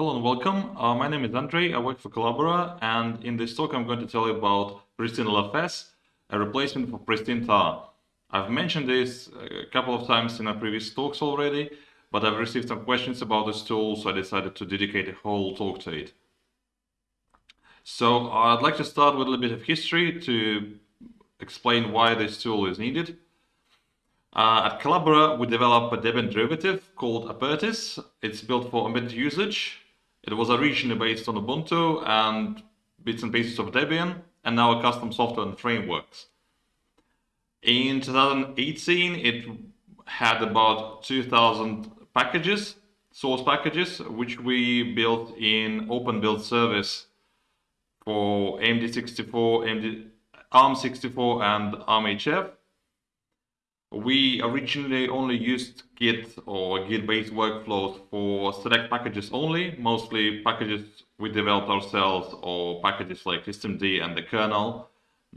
Hello and welcome. Uh, my name is Andrei. I work for Collabora, and in this talk, I'm going to tell you about Pristine LFS, a replacement for Pristine tar. I've mentioned this a couple of times in our previous talks already, but I've received some questions about this tool, so I decided to dedicate a whole talk to it. So I'd like to start with a little bit of history to explain why this tool is needed. Uh, at Collabora, we developed a Debian derivative called Apertis. It's built for embedded usage it was originally based on Ubuntu and bits and pieces of Debian, and now a custom software and frameworks. In 2018, it had about 2,000 packages, source packages, which we built in open build service for AMD64, AMD, ARM64 and ARMHF. We originally only used Git or Git-based workflows for select packages only, mostly packages we developed ourselves or packages like systemd and the kernel.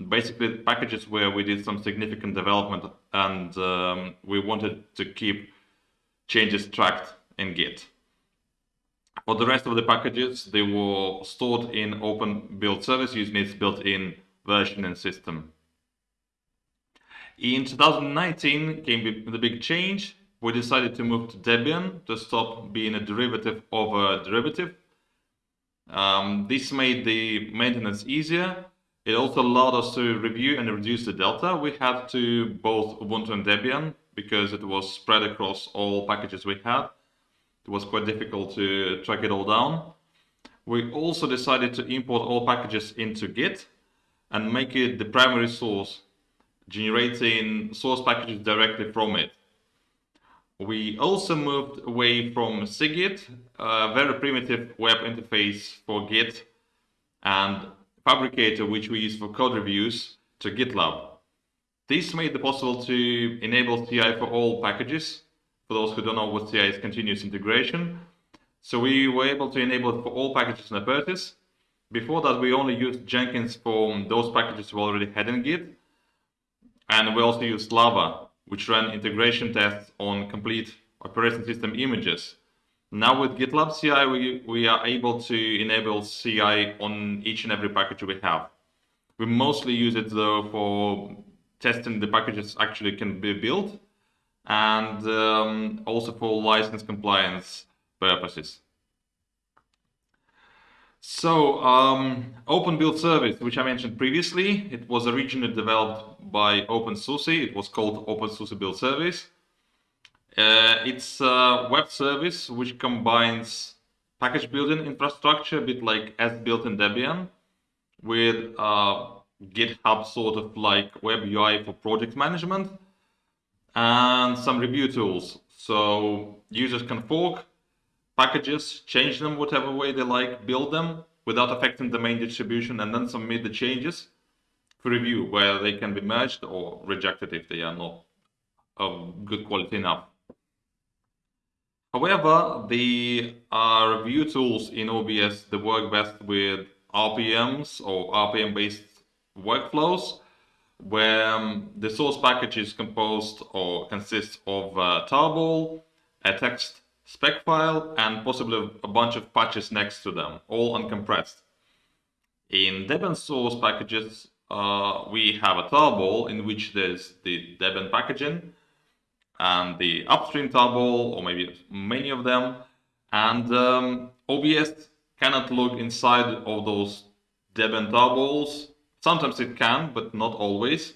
Basically packages where we did some significant development and um, we wanted to keep changes tracked in Git. For the rest of the packages, they were stored in open build service using its built-in versioning system. In 2019 came the big change. We decided to move to Debian to stop being a derivative of a derivative. Um, this made the maintenance easier. It also allowed us to review and reduce the delta we had to both Ubuntu and Debian because it was spread across all packages we had. It was quite difficult to track it all down. We also decided to import all packages into Git and make it the primary source generating source packages directly from it. We also moved away from cgit, a very primitive web interface for Git, and Phabricator, which we use for code reviews, to GitLab. This made it possible to enable CI for all packages. For those who don't know what CI is continuous integration. So we were able to enable it for all packages in Apertis. Before that, we only used Jenkins for those packages we already had in Git. And we also use Lava, which ran integration tests on complete operating system images. Now with GitLab CI, we, we are able to enable CI on each and every package we have. We mostly use it though for testing the packages actually can be built and um, also for license compliance purposes. So, um, Open Build Service, which I mentioned previously, it was originally developed by OpenSUSE. It was called OpenSUSE Build Service. Uh, it's a web service which combines package building infrastructure, a bit like sbuild in Debian, with uh, GitHub sort of like web UI for project management, and some review tools. So users can fork packages, change them whatever way they like, build them without affecting the main distribution, and then submit the changes for review, where they can be merged or rejected if they are not of good quality enough. However, the uh, review tools in OBS they work best with RPMs or RPM-based workflows, where um, the source package is composed or consists of a tarball, a text spec file and possibly a bunch of patches next to them, all uncompressed. In Debian source packages, uh, we have a tarball in which there's the Debian packaging and the upstream tarball, or maybe many of them. And um, OBS cannot look inside of those Debian tarballs. Sometimes it can, but not always.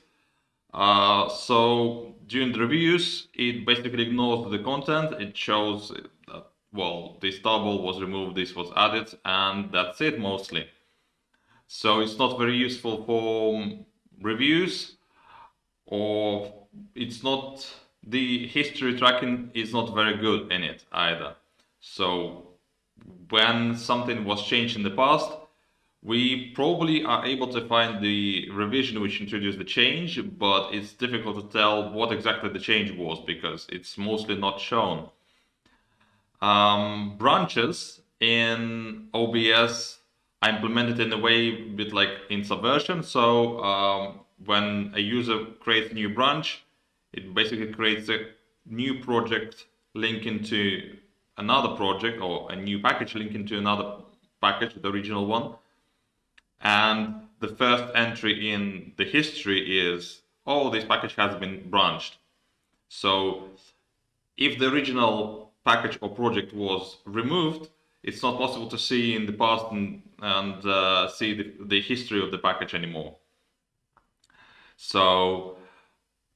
Uh, so during the reviews, it basically ignores the content. It shows that, well, this tarball was removed, this was added, and that's it mostly. So it's not very useful for reviews or it's not, the history tracking is not very good in it either. So when something was changed in the past, we probably are able to find the revision which introduced the change, but it's difficult to tell what exactly the change was because it's mostly not shown. Um, branches in OBS are implemented in a way bit like in Subversion. So um, when a user creates a new branch, it basically creates a new project linking to another project or a new package linking to another package, the original one. And the first entry in the history is, oh, this package has been branched. So if the original package or project was removed, it's not possible to see in the past and, and uh, see the, the history of the package anymore. So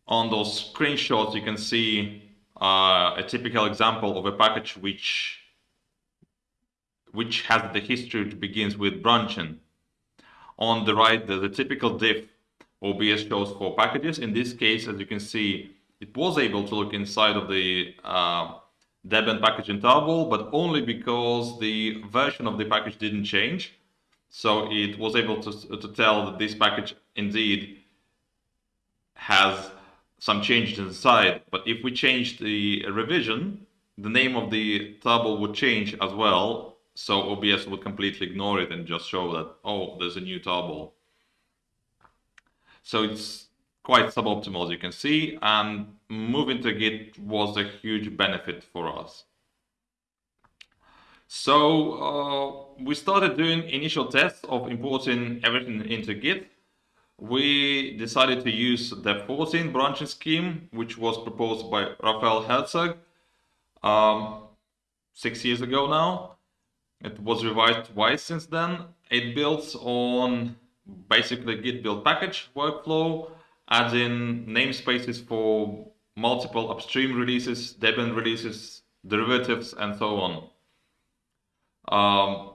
on those screenshots, you can see uh, a typical example of a package which which has the history that begins with branching. On the right, the, a typical diff OBS shows for packages. In this case, as you can see, it was able to look inside of the uh, Debian package in tarball, but only because the version of the package didn't change. So it was able to, to tell that this package indeed has some changes inside. But if we change the revision, the name of the tarball would change as well. So OBS would completely ignore it and just show that, oh, there's a new tarball. So it's quite suboptimal, as you can see, and moving to Git was a huge benefit for us. So uh, we started doing initial tests of importing everything into Git. We decided to use the 14 branching scheme, which was proposed by Raphaël Hertzog um, six years ago now. It was revised twice since then. It builds on basically Git build package workflow adding namespaces for multiple upstream releases, Debian releases, derivatives, and so on. Um,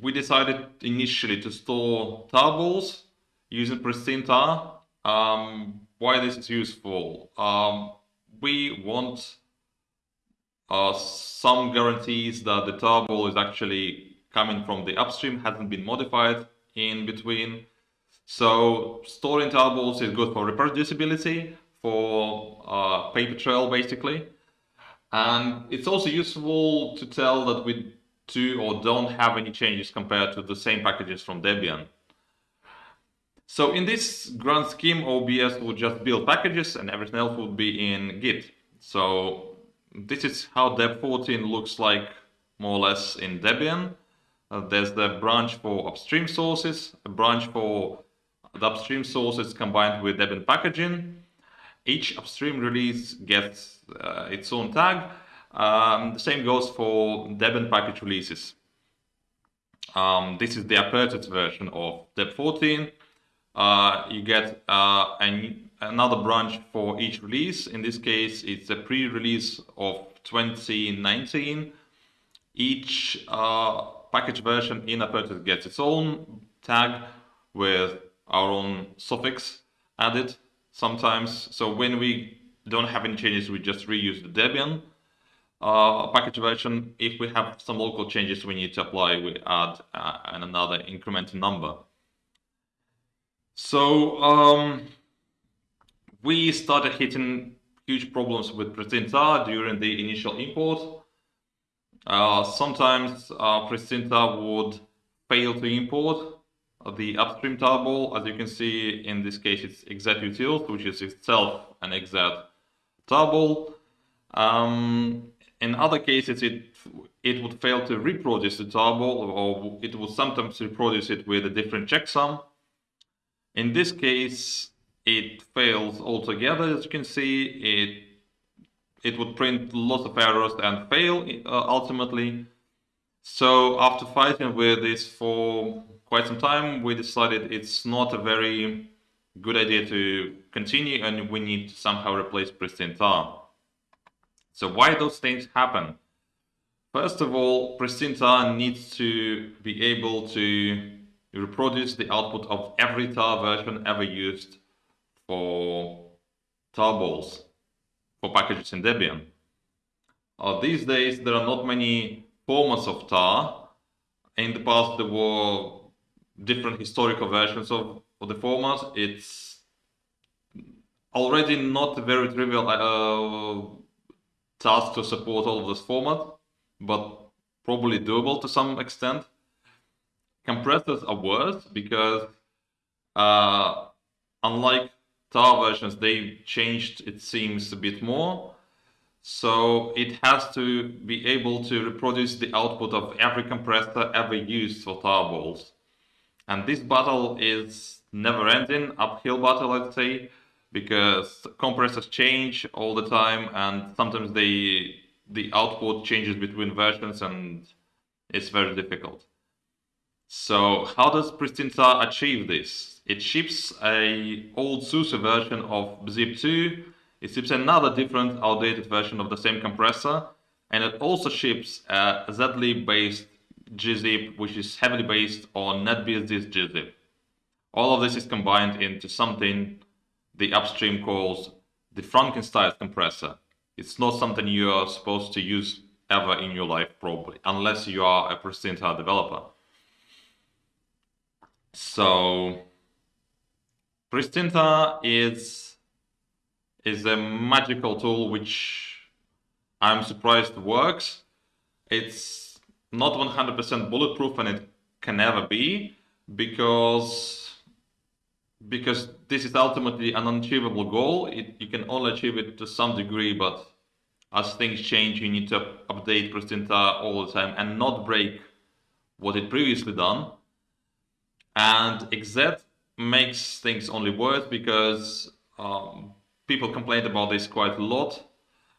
we decided initially to store tarballs using pristine tar. Um, why this is useful? Um, we want some guarantees that the tarball is actually coming from the upstream, hasn't been modified in between. So storing tarballs is good for reproducibility, for uh, paper trail basically. And it's also useful to tell that we do or don't have any changes compared to the same packages from Debian. So in this grand scheme, OBS would just build packages and everything else would be in Git. So this is how DEP-14 looks like more or less in Debian. Uh, there's the branch for upstream sources, a branch for the upstream sources combined with Debian packaging. Each upstream release gets uh, its own tag. Um, the same goes for Debian package releases. Um, this is the Apertis version of Deb14. Uh, you get uh, an, another branch for each release. In this case, it's a pre-release of 2019. Each uh, package version in Apertis gets its own tag with our own suffix added sometimes. So when we don't have any changes, we just reuse the Debian uh, package version. If we have some local changes we need to apply, we add uh, another incremental number. So um, we started hitting huge problems with Pristine tar during the initial import. Uh, sometimes uh, would fail to import the upstream tarball. As you can see, in this case, it's xz-utils, which is itself an xz tarball. Um, in other cases, it it would fail to reproduce the tarball, or it would sometimes reproduce it with a different checksum. In this case, it fails altogether. As you can see, it it would print lots of errors and fail uh, ultimately. So after fighting with this for quite some time, we decided it's not a very good idea to continue and we need to somehow replace pristine tar. So why those things happen? First of all, pristine tar needs to be able to reproduce the output of every tar version ever used for tarballs, for packages in Debian. Uh, these days, there are not many formats of tar. In the past, there were different historical versions of, of the format. It's already not a very trivial uh, task to support all of this format, but probably doable to some extent. Compressors are worse because uh, unlike tar versions, they changed, it seems, a bit more. So it has to be able to reproduce the output of every compressor ever used for tarballs. And this battle is never ending, uphill battle, I'd say, because compressors change all the time and sometimes they the output changes between versions and it's very difficult. So how does PristineTAR achieve this? It ships a old SUSE version of Bzip2, it ships another different outdated version of the same compressor, and it also ships a zlib-based gzip, which is heavily based on NetBSD's gzip. All of this is combined into something the upstream calls the Frankenstein compressor. It's not something you are supposed to use ever in your life, probably, unless you are a PristineTAR developer. So, Pristine tar is is a magical tool which I'm surprised works. It's not 100% bulletproof and it can never be because because this is ultimately an unachievable goal. It, you can only achieve it to some degree, but as things change, you need to update Pristine tar all the time and not break what it previously done. And XZ makes things only worse because um, people complained about this quite a lot.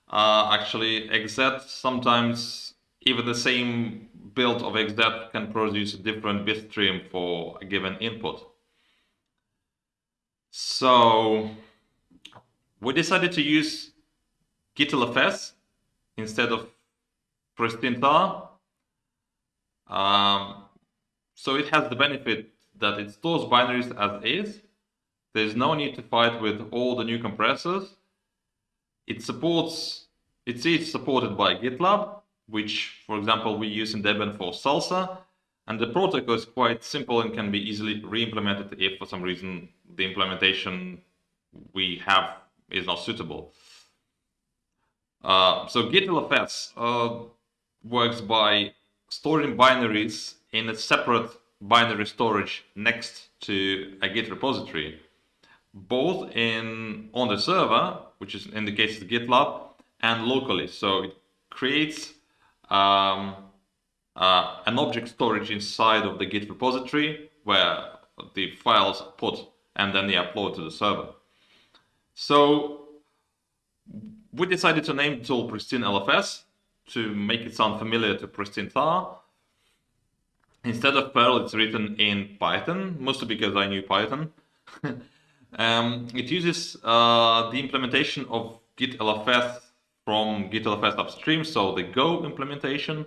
Uh, actually, XZ sometimes even the same build of XZ can produce a different bit stream for a given input. So we decided to use GitLFS instead of PristineTAR. Um, so it has the benefit that it stores binaries as is. There's no need to fight with all the new compressors. It supports, it's each supported by GitLab, which, for example, we use in Debian for Salsa. And the protocol is quite simple and can be easily re-implemented if for some reason the implementation we have is not suitable. Uh, so GitLFS uh, works by storing binaries in a separate binary storage next to a Git repository, both in on the server, which is in the case of GitLab, and locally. So it creates um, uh, an object storage inside of the Git repository where the files are put and then they upload to the server. So we decided to name the tool Pristine LFS to make it sound familiar to PristineTAR. Instead of Perl, it's written in Python, mostly because I knew Python. um, it uses uh, the implementation of Git LFS from Git LFS upstream, so the Go implementation.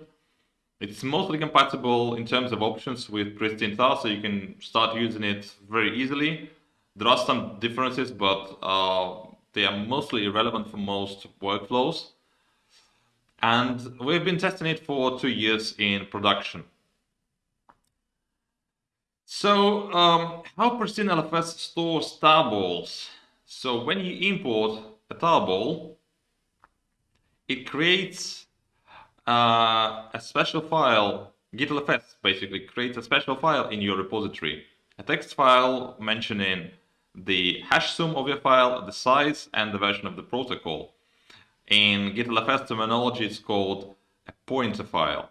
It's mostly compatible in terms of options with PristineTAR, so you can start using it very easily. There are some differences, but uh, they are mostly irrelevant for most workflows. And we've been testing it for two years in production. So um, how Pristine LFS stores tarballs? So when you import a tarball, it creates uh, a special file, GitLFS basically creates a special file in your repository. A text file mentioning the hash sum of your file, the size, and the version of the protocol. In GitLFS terminology, it's called a pointer file.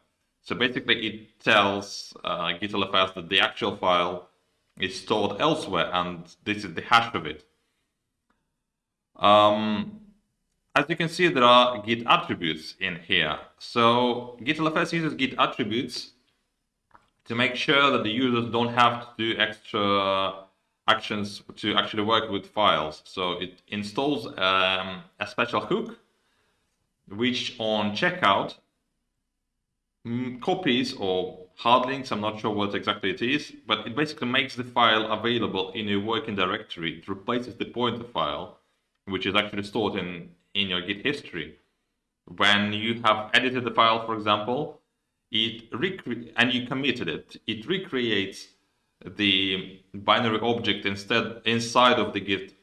So basically, it tells uh, GitLFS that the actual file is stored elsewhere, and this is the hash of it. Um, as you can see, there are Git attributes in here. So GitLFS uses Git attributes to make sure that the users don't have to do extra actions to actually work with files. So it installs um, a special hook, which on checkout copies or hard links, I'm not sure what exactly it is, but it basically makes the file available in a working directory. It replaces the pointer file, which is actually stored in in your Git history. When you have edited the file, for example, it and you committed it, it recreates the binary object instead inside of the Git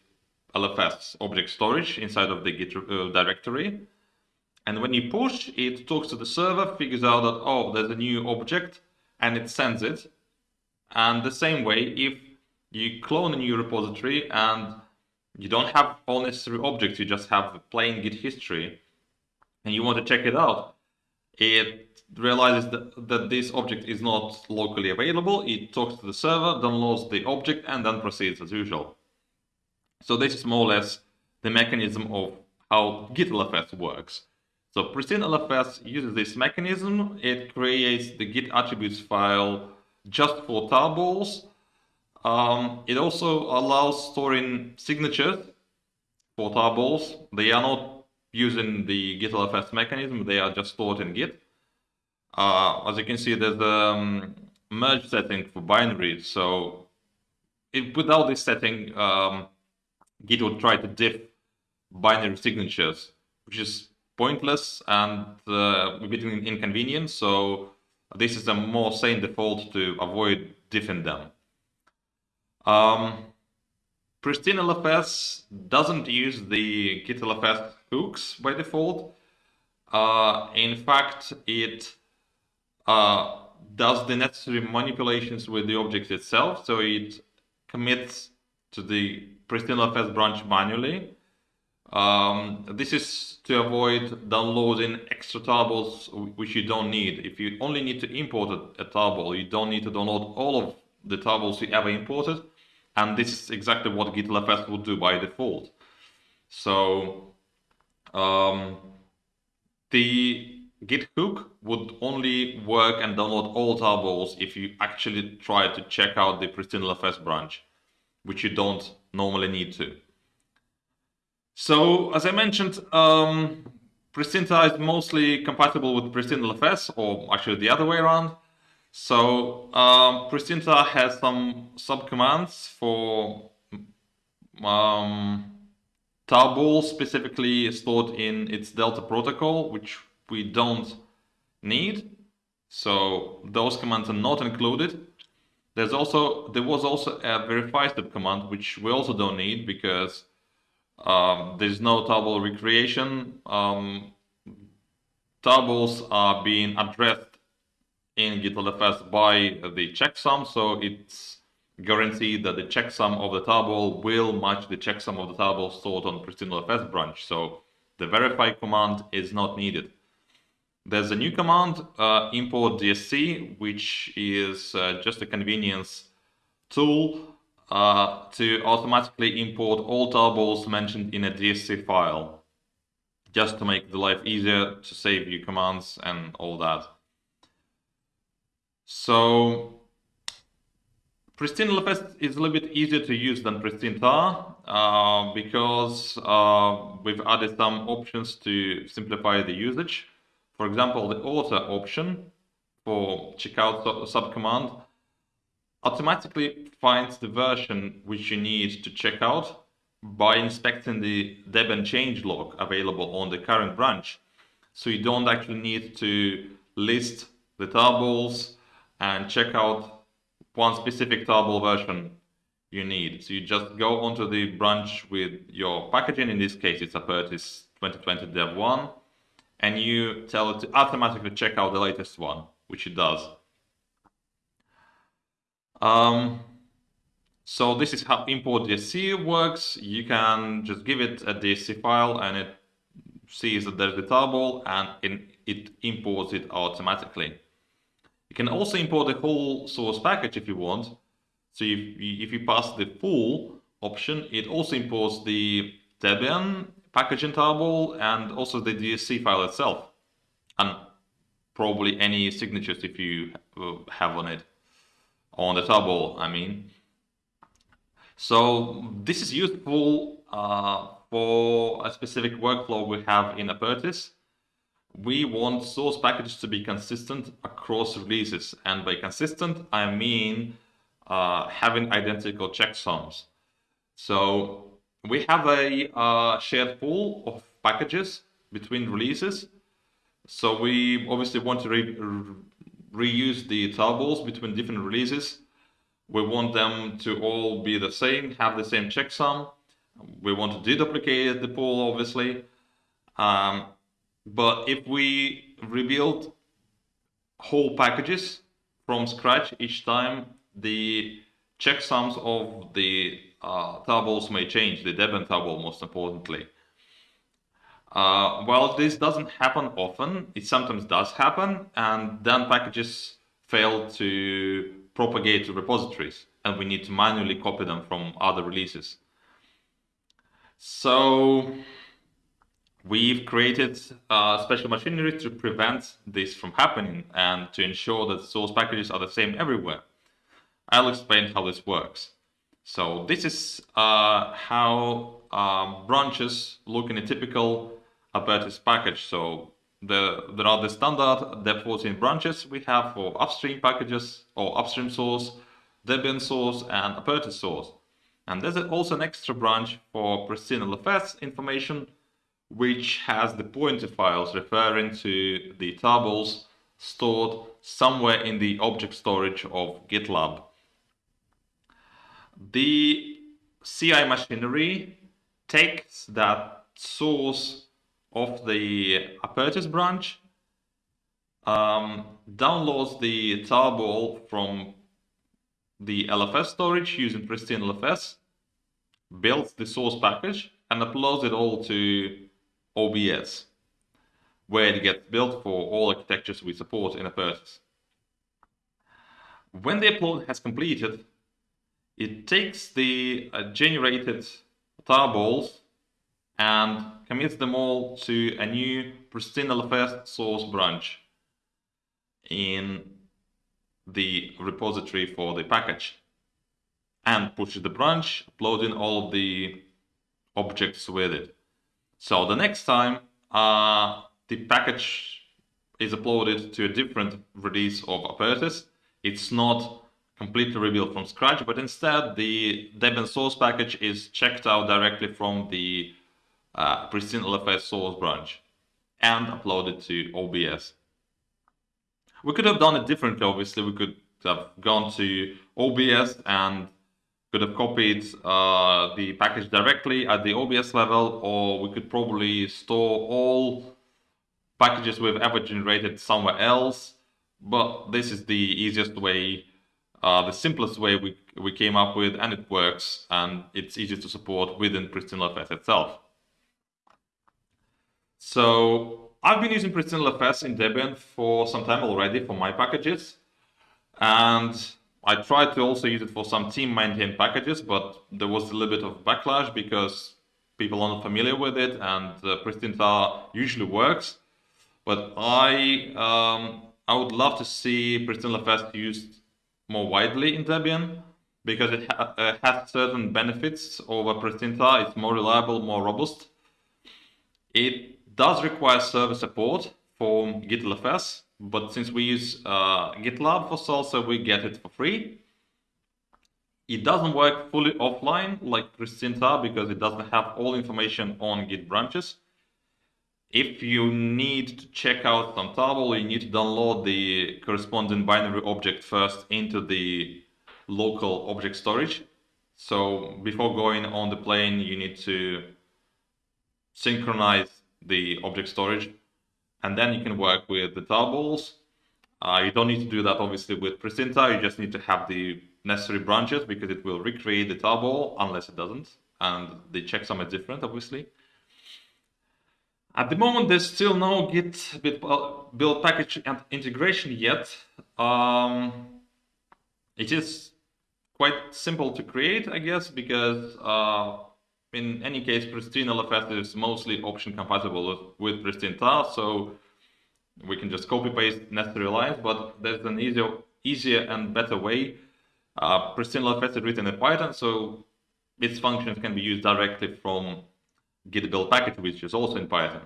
LFS object storage inside of the Git uh, directory. And when you push, it talks to the server, figures out that, oh, there's a new object, and it sends it. And the same way, if you clone a new repository and you don't have all necessary objects, you just have plain Git history. and you want to check it out, it realizes that, that this object is not locally available. It talks to the server, downloads the object, and then proceeds as usual. So this is more or less the mechanism of how GitLFS works. So Pristine LFS uses this mechanism. It creates the Git attributes file just for tarballs. Um, it also allows storing signatures for tarballs. They are not using the git LFS mechanism. They are just stored in Git. Uh, as you can see, there's the um, merge setting for binaries. So if, without this setting, um, Git would try to diff binary signatures, which is pointless and uh, a bit inconvenient. So this is a more sane default to avoid diffing them. Um, Pristine LFS doesn't use the Git LFS hooks by default. Uh, in fact, it uh, does the necessary manipulations with the object itself. So it commits to the Pristine LFS branch manually um, this is to avoid downloading extra tables which you don't need. If you only need to import a, tarball, you don't need to download all of the tables you ever imported. And this is exactly what GitLFS would do by default. So um, the Git hook would only work and download all tables if you actually try to check out the Pristine LFS branch, which you don't normally need to. So as I mentioned, um, Pristine tar is mostly compatible with Pristine LFS, or actually the other way around. So um, Pristine tar has some subcommands for um, specifically stored in its Delta protocol, which we don't need. So those commands are not included. There's also there was also a verify step command, which we also don't need because um, there's no table recreation. Um, tarballs are being addressed in GitLFS by the checksum, so it's guaranteed that the checksum of the table will match the checksum of the table stored on Pristine LFS branch. So the verify command is not needed. There's a new command, uh, import DSC, which is uh, just a convenience tool uh, to automatically import all tarballs mentioned in a DSC file, just to make the life easier to save you commands and all that. So Pristine LFS is a little bit easier to use than Pristine tar uh, because uh, we've added some options to simplify the usage. For example, the author option for checkout subcommand automatically finds the version which you need to check out by inspecting the Debian changelog available on the current branch. So you don't actually need to list the tarballs and check out one specific table version you need. So you just go onto the branch with your packaging, in this case it's Apertis 2020 Dev 1, and you tell it to automatically check out the latest one, which it does. Um, so this is how import DSC works. You can just give it a DSC file and it sees that there's the table and it imports it automatically. You can also import the whole source package if you want. So if, if you pass the full option, it also imports the Debian packaging table and also the DSC file itself. And probably any signatures if you uh, have on it on the table, I mean. So this is useful uh, for a specific workflow we have in Apertis. We want source packages to be consistent across releases. And by consistent, I mean uh, having identical checksums. So we have a uh, shared pool of packages between releases. So we obviously want to reuse the tarballs between different releases. We want them to all be the same, have the same checksum. We want to deduplicate the pool, obviously. Um, but if we rebuild whole packages from scratch each time, the checksums of the uh, tarballs may change, the Debian table most importantly. Uh, well, this doesn't happen often. It sometimes does happen, and then packages fail to propagate to repositories, and we need to manually copy them from other releases. So we've created uh, special machinery to prevent this from happening and to ensure that source packages are the same everywhere. I'll explain how this works. So this is uh, how uh, branches look in a typical Apertis package. So the, there are the standard DEP-14 branches we have for upstream packages or upstream source, Debian source, and Apertis source. And there's also an extra branch for pristine LFS information, which has the pointer files referring to the tables stored somewhere in the object storage of GitLab. The CI machinery takes that source of the Apertis branch, um, downloads the tarball from the LFS storage using Pristine LFS, builds the source package, and uploads it all to OBS, where it gets built for all architectures we support in Apertis. When the upload has completed, it takes the uh, generated tarballs and commits them all to a new pristine LFS source branch in the repository for the package and pushes the branch, uploading all the objects with it. So the next time uh, the package is uploaded to a different release of Apertis, it's not completely rebuilt from scratch, but instead the Debian source package is checked out directly from the uh, pristine LFS source branch and upload it to OBS. We could have done it differently, obviously. We could have gone to OBS and could have copied uh, the package directly at the OBS level, or we could probably store all packages we've ever generated somewhere else. But this is the easiest way, uh, the simplest way we, we came up with, and it works, and it's easy to support within Pristine LFS itself. So I've been using Pristine LFS in Debian for some time already for my packages. And I tried to also use it for some team maintained packages, but there was a little bit of backlash because people are not familiar with it and uh, Pristine tar usually works. But I um, I would love to see Pristine LFS used more widely in Debian because it ha uh, has certain benefits over Pristine tar. It's more reliable, more robust. It does require server support for GitLFS, but since we use uh, GitLab for Salsa, we get it for free. It doesn't work fully offline like Pristine tar because it doesn't have all information on Git branches. If you need to check out some table, you need to download the corresponding binary object first into the local object storage. So before going on the plane, you need to synchronize the object storage. And then you can work with the tarballs. Uh, you don't need to do that obviously with Pristine tar. You just need to have the necessary branches because it will recreate the tarball unless it doesn't. And the checksum is different, obviously. At the moment, there's still no Git build package and integration yet. Um, it is quite simple to create, I guess, because uh, in any case, Pristine LFS is mostly option compatible with, Pristine tar, so we can just copy paste necessary lines, but there's an easier, easier and better way. Uh, Pristine LFS is written in Python, so its functions can be used directly from git build package, which is also in Python.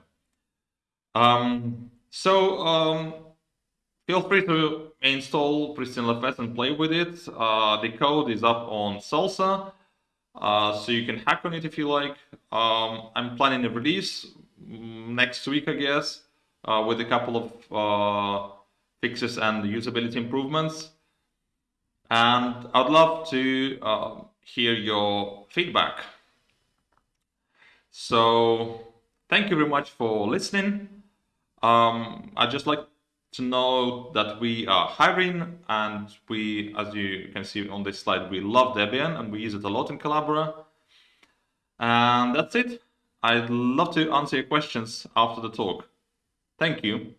Um, so um, feel free to install Pristine LFS and play with it. Uh, the code is up on Salsa. Uh, so you can hack on it if you like. Um, I'm planning a release mm, next week, I guess, uh, with a couple of uh, fixes and usability improvements. And I'd love to uh, hear your feedback. So thank you very much for listening. Um, I'd just like to know that we are hiring and we, as you can see on this slide, we love Debian and we use it a lot in Collabora. And that's it. I'd love to answer your questions after the talk. Thank you.